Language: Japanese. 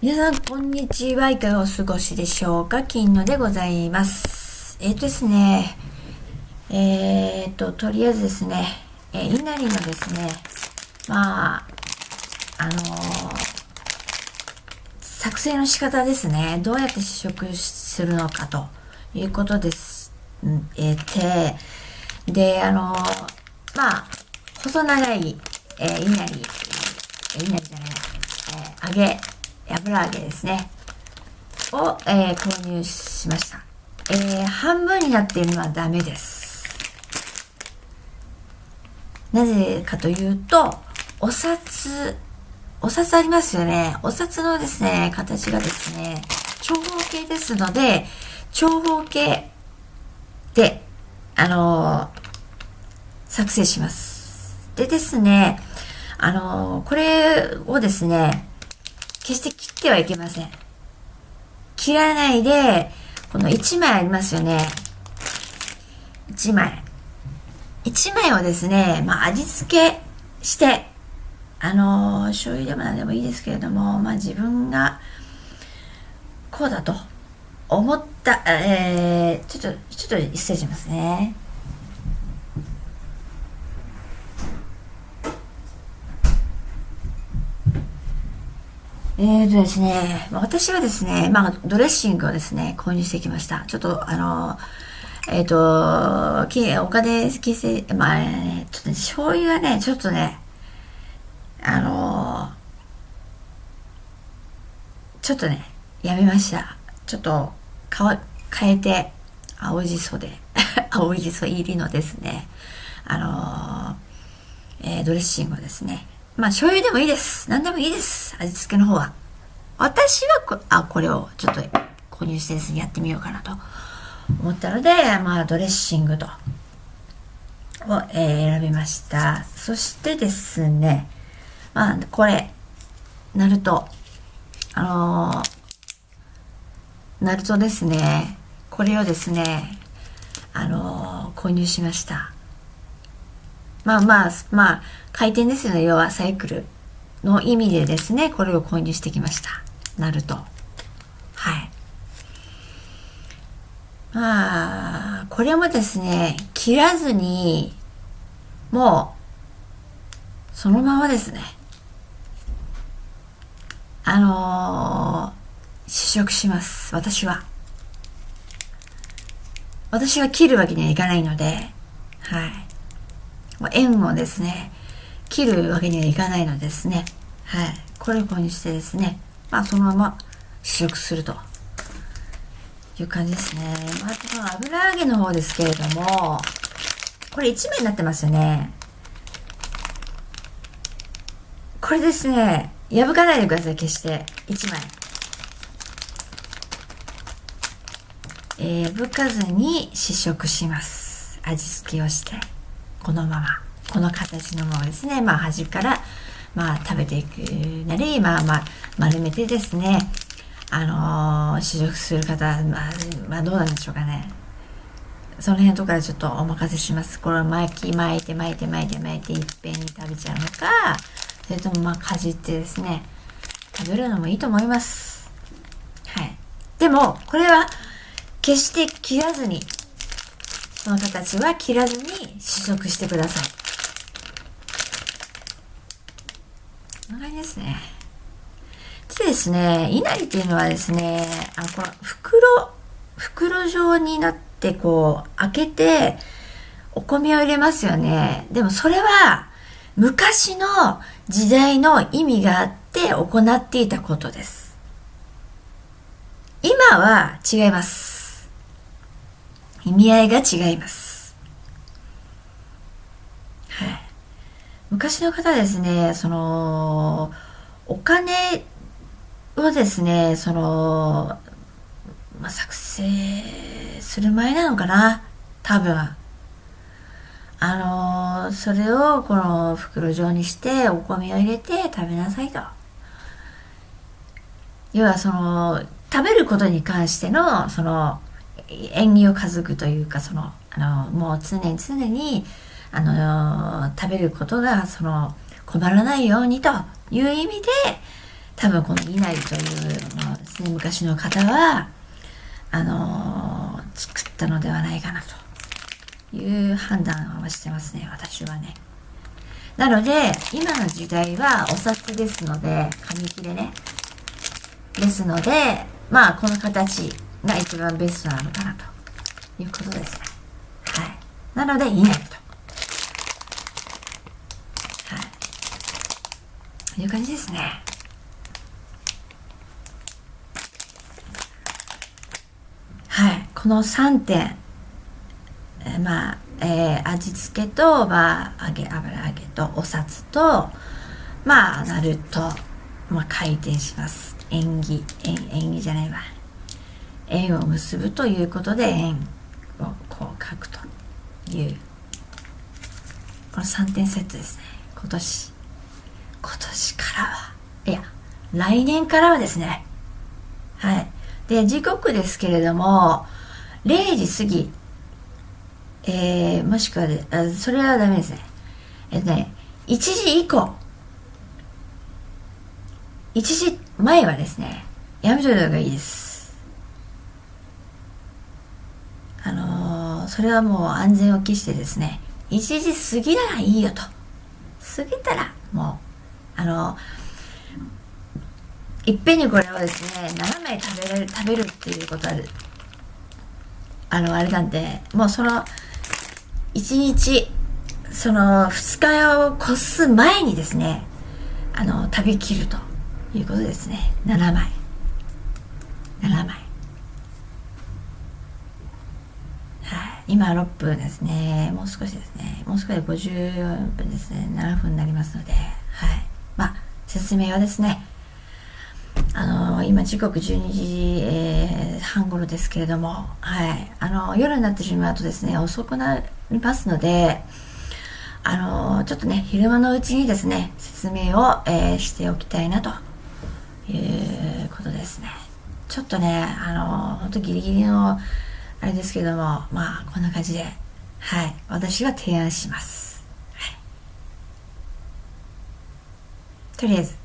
皆さん、こんにちは。いかがお過ごしでしょうか？金野でございます。えっ、とですね、えっ、と、とりあえずですね、えー、稲荷のですね、まあ、あのー作成の仕方ですね。どうやって試食するのかということです。んえーて、で、あのまあ、細長い、えー、稲荷、え稲荷じゃない、えー揚げ、油揚げですね。を、えー購入しました。えー半分になっているのはダメです。なぜかというと、お札、お札ありますよね。お札のですね、形がですね、長方形ですので、長方形で、あのー作成します。でですね、あのーこれをですね、決して切ってはいけません。切らないで、この1枚ありますよね。1枚。1枚をですね、まあ味付けして、あのー醤油でも何でもいいですけれども、まあ自分がこうだと思った、えー、ちょっと、ちょっと失礼しますね。えーとですね、私はですね、まあドレッシングをですね、購入してきました。ちょっとあの、えっ、と、きお金、金銭、まあ、ね、ちょっとね、醤油はね、ちょっとね、あのちょっとね、やめました。ちょっと、かわ、変えて、青じそで、青じそ入りのですね、あのえードレッシングをですね、まあ、醤油でもいいです。何でもいいです。味付けの方は。私はこ、あ、これをちょっと購入してですね、やってみようかなと思ったので、まあ、ドレッシングと、を、えー選びました。そしてですね、まあ、これ、ナルト。あのーナルトですね。これをですね、あのー購入しました。まあまあ、まあ、回転ですよね。要はサイクルの意味でですね、これを購入してきました。ナルト。はい。まあ、これもですね、切らずに、もう、そのままですね。あのー試食します。私は。私は切るわけにはいかないので、はい。もう円をですね、切るわけにはいかないのですね。はい。これを購入してですね、まあそのまま試食するという感じですね。まあこの油揚げの方ですけれども、これ1枚になってますよね。これですね、破かないでください、決して。1枚。えー、破かずに試食します。味付けをして、このまま、この形のままですね、まあ端から、まあ食べていくなり、まあまあ丸めてですね、あのー試食する方、まあ、まあどうなんでしょうかね。その辺とかでちょっとお任せします。これ巻き巻いて巻いて巻いて巻いていっぺんに食べちゃうのか、それともまあかじってですね、食べるのもいいと思います。はい。でも、これは決して切らずに、その形は切らずに試食してください。こんな感じですね。でですね、稲荷っていうのはですね、あ、この袋、袋状になってこう、開けて、お米を入れますよね。でもそれは、昔の時代の意味があって行っていたことです。今は違います。意味合いが違います。はい。昔の方ですね、その、お金をですね、その、まあ、作成する前なのかな多分。あのそれをこの袋状にしてお米を入れて食べなさいと。要はその、食べることに関しての、その、縁起を担ぐというか、その、あの、もう常に常に、あの、食べることが、その、困らないようにという意味で、多分この稲荷というものですね、昔の方は、あの、作ったのではないかなという判断をしてますね、私はね。なので、今の時代はお札ですので、紙切れね。ですので、まあ、この形が一番ベストなのかなということですね。はい。なので、稲荷と。はい。いう感じですね。はい。この3点、えー、まあ、えー、味付けと、まあ、揚げ、油揚げと、お札と、まあ、なると、まあ、回転します。縁起、縁、縁起じゃないわ。縁を結ぶということで、縁をこう書くという、この3点セットですね。今年。今年からは、いや、来年からはですね。はい。で、時刻ですけれども、0時過ぎ、えー、もしくは、それはダメですね。えっとね、1時以降、1時前はですね、やめといた方がいいです。あそれはもう安全を期してですね、1時過ぎならいいよと。過ぎたら、もう、あのいっぺんにこれをですね、7枚食べれる、食べるっていうことは、あの、あれなんで、もうその、1日、その、2日を越す前にですね、あの、食べきるということですね。7枚。7枚。はい。今6分ですね。もう少しですね。もう少しで50分ですね。7分になりますので、はい。まあ、説明はですね、あの今時刻12時、えー、半頃ですけれども、はい、あの夜になってしまうとですね遅くなりますのであのちょっとね昼間のうちにですね説明を、えー、しておきたいなということですねちょっとねあの本当ギリギリのあれですけどもまあこんな感じではい私は提案します、はい、とりあえず。